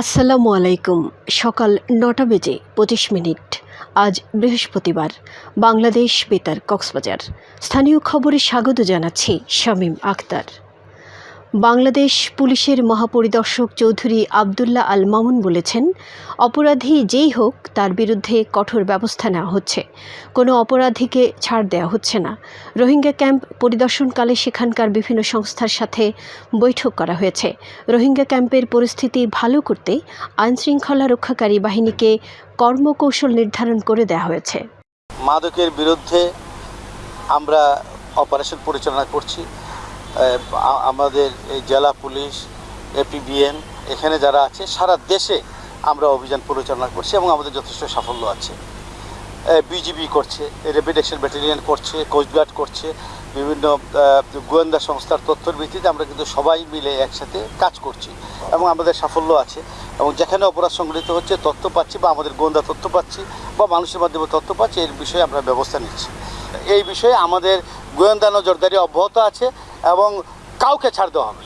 আসসালামু আলাইকুম। সকাল নটা বেজে পঁচিশ মিনিট। আজ বৃহস্পতিবার। বাংলাদেশ বেতার কক্সবাজার। স্থানীয় খবরে স্বাগত জানাচ্ছি শামীম আখতার। বাংলাদেশ পুলিশের মহাপরিদর্শক চৌধুরী আবদুল্লাহ আল মামুন বলেছেন, অপরাধী যেই হোক তার বিরুদ্ধে কঠোর ব্যবস্থা নেওয়া হচ্ছে। কোনো অপরাধীকে ছাড় দেওয়া হচ্ছে না। রোহিঙ্গা ক্যাম্প পরিদর্শনকালে সেখানকার বিভিন্ন সংস্থার সাথে বৈঠক করা হয়েছে। রোহিঙ্গা ক্যাম্পের পরিস্থিতি ভালো করতে আইনশৃঙ্খলা রক্ষাকারী বাহিনীকে কর্মকৌশল নির্ধারণ করে দেওয়া হয়েছে। মাদকের বিরুদ্ধে আমরা অপারেশন পরিচালনা করছি। আমাদের জেলা পুলিশ, এপিবিএন, এখানে যারা আছে, সারা দেশে আমরা অভিযান পরিচালনা করছি এবং আমাদের যথেষ্ট সাফল্য আছে। বিজিবি করছে, র্যাপিড অ্যাকশন ব্যাটালিয়ন করছে কোস্টগার্ড করছে, বিভিন্ন গোয়েন্দা সংস্থার তথ্যের ভিত্তিতে আমরা কিন্তু সবাই মিলে একসাথে কাজ করছি এবং আমাদের সাফল্য আছে এবং যেখানে অপরাধ সংঘটিত হচ্ছে, তথ্য পাচ্ছি বা আমাদের গোয়েন্দা তথ্য পাচ্ছি বা মানুষের মাধ্যমে তথ্য পাচ্ছি, এর বিষয়ে আমরা ব্যবস্থা নিচ্ছি। এই বিষয়ে আমাদের গোয়েন্দা নজরদারি অব্যাহত আছে এবং কাউকে ছাড় দেওয়া হবে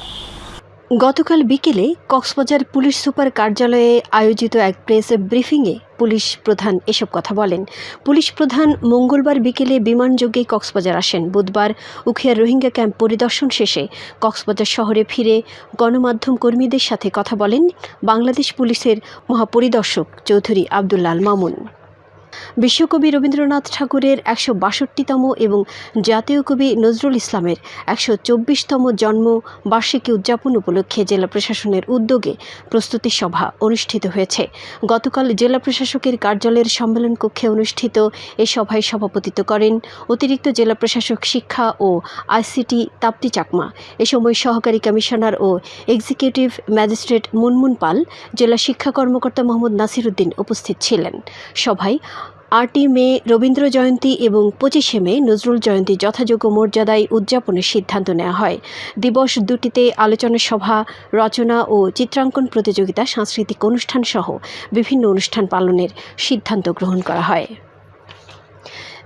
গতকাল বিকেলে কক্সবাজার পুলিশ সুপার কার্যালয়ে আয়োজিত এক প্রেস ব্রিফিংয়ে পুলিশ প্রধান এসব কথা বলেন। পুলিশ প্রধান মঙ্গলবার বিকেলে বিমানযোগে কক্সবাজার আসেন। বুধবার উখিয়ার রোহিঙ্গা ক্যাম্প পরিদর্শন শেষে কক্সবাজার শহরে ফিরে গণমাধ্যম কর্মীদের সাথে কথা বলেন বাংলাদেশ পুলিশের মহাপরিদর্শক চৌধুরী আবদুল্লাল মামুন। বিশ্বকবি রবীন্দ্রনাথ ঠাকুরের একশো বাষট্টিতম এবং জাতীয় কবি নজরুল ইসলামের একশো চব্বিশতম জন্ম বার্ষিকী উদযাপন উপলক্ষে জেলা প্রশাসনের উদ্যোগে প্রস্তুতি সভা অনুষ্ঠিত হয়েছে। গতকাল জেলা প্রশাসকের কার্যালয়ের সম্মেলন কক্ষে অনুষ্ঠিত এ সভায় সভাপতিত্ব করেন অতিরিক্ত জেলা প্রশাসক শিক্ষা ও আইসিটি তাপ্তি চাকমা। এ সময় সহকারী কমিশনার ও এক্সিকিউটিভ ম্যাজিস্ট্রেট মুনমুন পাল, জেলা শিক্ষা কর্মকর্তা মোহাম্মদ নাসির উদ্দিন উপস্থিত ছিলেন। সভায় আটই মে, রবীন্দ্র জয়ন্তী এবং পঁচিশে মে নজরুল জয়ন্তী যথাযোগ্য মর্যাদায় উদযাপনের সিদ্ধান্ত নেওয়া হয়। দিবস দুটিতে আলোচনা সভা, রচনা ও চিত্রাঙ্কন প্রতিযোগিতা, সাংস্কৃতিক অনুষ্ঠান সহ বিভিন্ন অনুষ্ঠান পালনের সিদ্ধান্ত গ্রহণ করা হয়।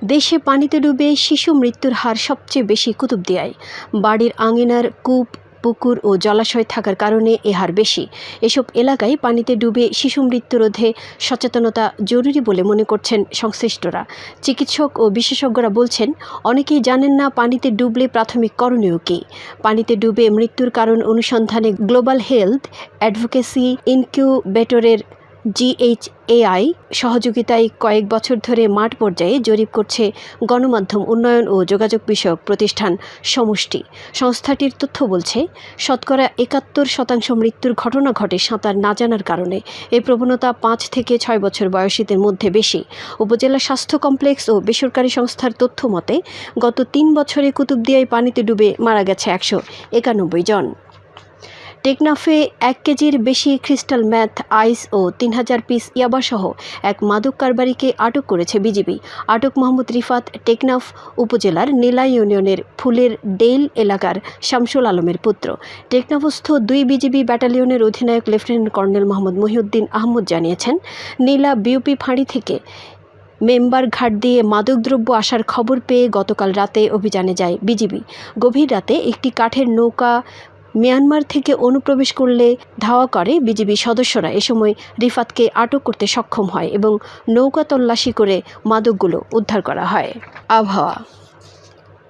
দেশে পানিতে ডুবে শিশু মৃত্যুর হার সবচেয়ে বেশি কুতুবদিয়ায়। বাড়ির আঙিনার কূপ পুকুর ও জলাশয় থাকার কারণে এ হার বেশি। এসব এলাকায় পানিতে ডুবে শিশু মৃত্যু রোধে সচেতনতা জরুরি বলে মনে করছেন সংশ্লিষ্টরা। চিকিৎসক ও বিশেষজ্ঞরা বলছেন, অনেকেই জানেন না পানিতে ডুবলে প্রাথমিক করণীয় কী। পানিতে ডুবে মৃত্যুর কারণ অনুসন্ধানে গ্লোবাল হেলথ অ্যাডভোকেসি ইনকিউবেটরের জিএইচএআই সহযোগিতায় কয়েক বছর ধরে মাঠ পর্যায়ে জরিপ করছে গণমাধ্যম উন্নয়ন ও যোগাযোগ বিষয়ক প্রতিষ্ঠান সমষ্টি। সংস্থাটির তথ্য বলছে, শতকরা একাত্তর শতাংশ মৃত্যুর ঘটনা ঘটে সাঁতার না জানার কারণে। এই প্রবণতা পাঁচ থেকে ছয় বছর বয়সীদের মধ্যে বেশি। উপজেলা স্বাস্থ্য কমপ্লেক্স ও বেসরকারি সংস্থার তথ্য মতে, গত তিন বছরে কুতুবদিয়ায় পানিতে ডুবে মারা গেছে একশো একানব্বই জন। টেকনাফে এক কেজির বেশি ক্রিস্টাল ম্যাথ, আইস ও তিন হাজার পিস ইয়াবাসহ এক মাদক কারবারিকে আটক করেছে বিজিবি। আটক মোহাম্মদ রিফাত টেকনাফ উপজেলার নীলা ইউনিয়নের ফুলের ডেইল এলাকার শামসুল আলমের পুত্র। টেকনাফস্থ দুই বিজিবি ব্যাটালিয়নের অধিনায়ক লেফটেন্যান্ট কর্নেল মোহাম্মদ মহিউদ্দিন আহমদ জানিয়েছেন, নীলা বিউপি ফাঁড়ি থেকে মেম্বার ঘাট দিয়ে মাদকদ্রব্য আসার খবর পেয়ে গতকাল রাতে অভিযানে যায় বিজিবি। গভীর রাতে একটি কাঠের নৌকা মিয়ানমার থেকে অনুপ্রবেশ করলে ধাওয়া করে বিজিবি সদস্যরা। এ সময় রিফাতকে আটক করতে সক্ষম হয় এবং নৌকা তল্লাশি করে মাদকগুলো উদ্ধার করা হয়। আবহাওয়া।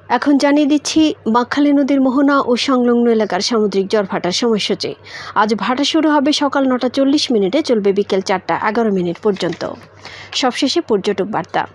এখন জানিয়ে দিচ্ছি বাঁকখালী নদীর মোহনা ও সংলগ্ন এলাকার সামুদ্রিক জ্বর ভাটার সময়সূচি। আজ ভাটা শুরু হবে সকাল নটা চল্লিশ মিনিটে, চলবে বিকেল চারটা এগারো মিনিট পর্যন্ত। সবশেষে পর্যটক বার্তা।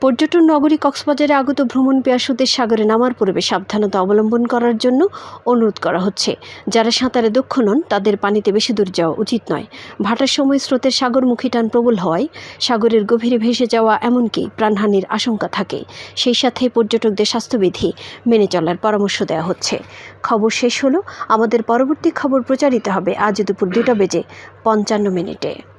পর্যটন নগরী কক্সবাজারে আগত ভ্রমণ পেয়াসুদের সাগরে নামার পূর্বে সাবধানতা অবলম্বন করার জন্য অনুরোধ করা হচ্ছে। যারা সাঁতারে দক্ষ নন, তাদের পানিতে বেশি দূর যাওয়া উচিত নয়। ভাটার সময় স্রোতের সাগরমুখী টান প্রবল হওয়ায় সাগরের গভীরে ভেসে যাওয়া এমনকি প্রাণহানির আশঙ্কা থাকে। সেই সাথে পর্যটকদের স্বাস্থ্যবিধি মেনে চলার পরামর্শ দেওয়া হচ্ছে। খবর শেষ হলো। আমাদের পরবর্তী খবর প্রচারিত হবে আজ দুপুর দুটা বেজে পঞ্চান্ন মিনিটে।